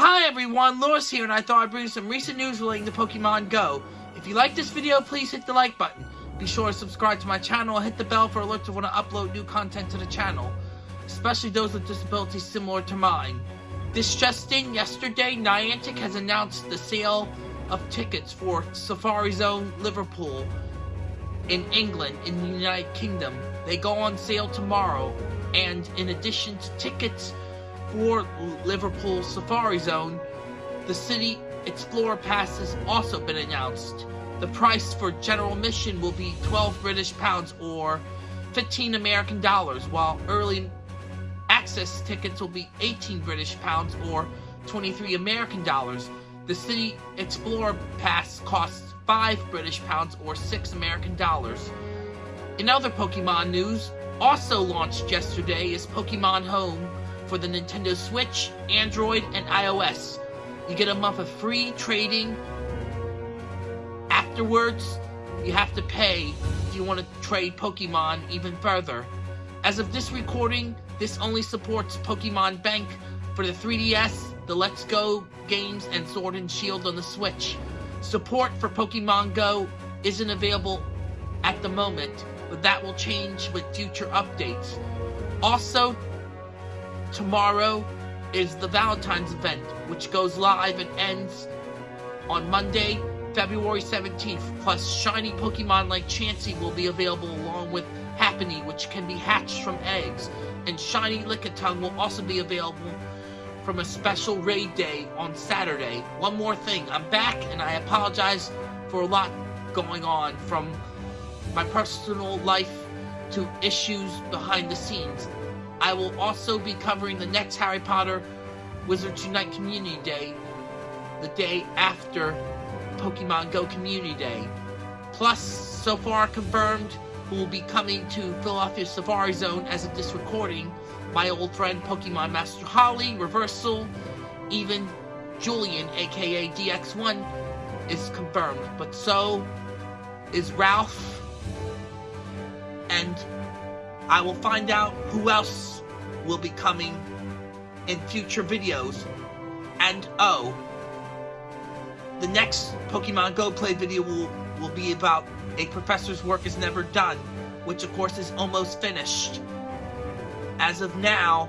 Hi everyone, Lewis here, and I thought I'd bring you some recent news relating to Pokemon Go. If you like this video, please hit the like button. Be sure to subscribe to my channel and hit the bell for alerts when I upload new content to the channel, especially those with disabilities similar to mine. This just in, yesterday, Niantic has announced the sale of tickets for Safari Zone Liverpool in England, in the United Kingdom. They go on sale tomorrow, and in addition to tickets for Liverpool Safari Zone, the City Explorer Pass has also been announced. The price for general admission will be 12 British pounds or 15 American dollars, while early access tickets will be 18 British pounds or 23 American dollars. The City Explorer Pass costs 5 British pounds or 6 American dollars. In other Pokemon news, also launched yesterday is Pokemon Home, for the Nintendo Switch, Android, and iOS. You get a month of free trading. Afterwards, you have to pay if you want to trade Pokemon even further. As of this recording, this only supports Pokemon Bank for the 3DS, the Let's Go games, and Sword and Shield on the Switch. Support for Pokemon Go isn't available at the moment, but that will change with future updates. Also, tomorrow is the Valentine's event, which goes live and ends on Monday, February 17th. Plus, shiny Pokemon like Chansey will be available along with Happiny, which can be hatched from eggs. And shiny Lickitung will also be available from a special raid day on Saturday. One more thing, I'm back and I apologize for a lot going on from my personal life to issues behind the scenes. I will also be covering the next Harry Potter Wizards Unite Community Day, the day after Pokemon Go Community Day. Plus, so far confirmed, who will be coming to Philadelphia Safari Zone as of this recording, my old friend Pokemon Master Holly, Reversal, even Julian, aka DX1, is confirmed. But so is Ralph, and I will find out who else will be coming in future videos. And oh, the next Pokemon Go Play video will, will be about a professor's work is never done, which of course is almost finished. As of now,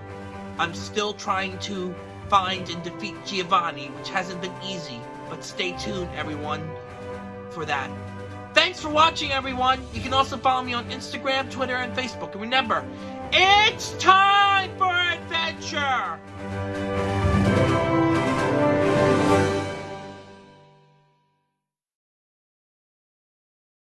I'm still trying to find and defeat Giovanni, which hasn't been easy, but stay tuned everyone for that. Thanks for watching, everyone. You can also follow me on Instagram, Twitter, and Facebook. And remember, it's time for adventure!